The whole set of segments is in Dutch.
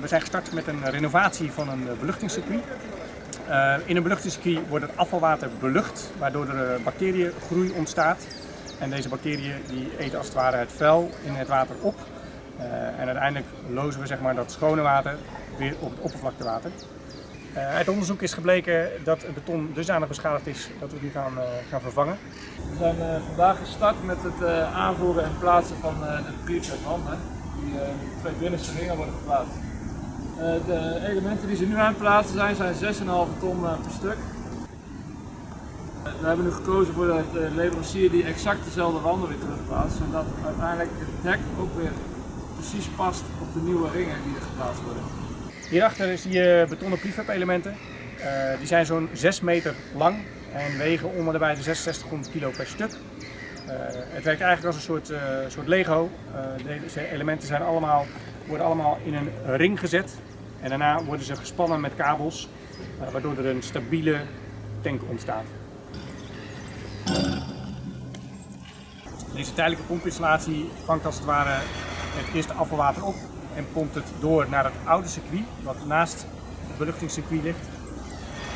we zijn gestart met een renovatie van een beluchtingscircuit. Uh, in een beluchtingscircuit wordt het afvalwater belucht, waardoor er bacteriëngroei ontstaat. En deze bacteriën die eten als het ware het vuil in het water op. En uiteindelijk lozen we zeg maar, dat schone water weer op het oppervlaktewater. Uit onderzoek is gebleken dat het beton dusdanig beschadigd is dat we nu gaan, gaan vervangen. We zijn vandaag gestart met het aanvoeren en plaatsen van de prefab wanden. Die twee binnenste ringen worden geplaatst. de elementen die ze nu aan het plaatsen zijn, zijn 6,5 ton per stuk. We hebben nu gekozen voor de leverancier die exact dezelfde wanden weer terugplaatst, zodat uiteindelijk het dek ook weer precies past op de nieuwe ringen die er geplaatst worden. Hierachter zie je betonnen prefab elementen. Die zijn zo'n 6 meter lang en wegen onder de bij de 6600 kilo per stuk. Uh, het werkt eigenlijk als een soort, uh, soort Lego. deze elementen zijn allemaal, worden allemaal in een ring gezet en daarna worden ze gespannen met kabels, waardoor er een stabiele tank ontstaat. Deze tijdelijke pompinstallatie vangt als het ware het eerste afvalwater op en pompt het door naar het oude circuit, wat naast het beluchtingscircuit ligt.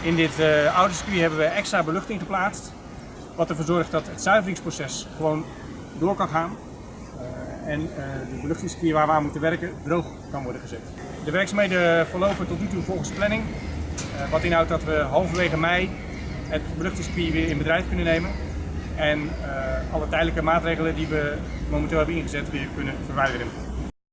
In dit oude circuit hebben we extra beluchting geplaatst, wat ervoor zorgt dat het zuiveringsproces gewoon door kan gaan. Uh, en uh, de beluchtingscircuit waar we aan moeten werken droog kan worden gezet. De werkzaamheden verlopen tot nu toe volgens planning, wat inhoudt dat we halverwege mei het beluchtingscircuit weer in bedrijf kunnen nemen en alle tijdelijke maatregelen die we momenteel hebben ingezet weer kunnen verwijderen.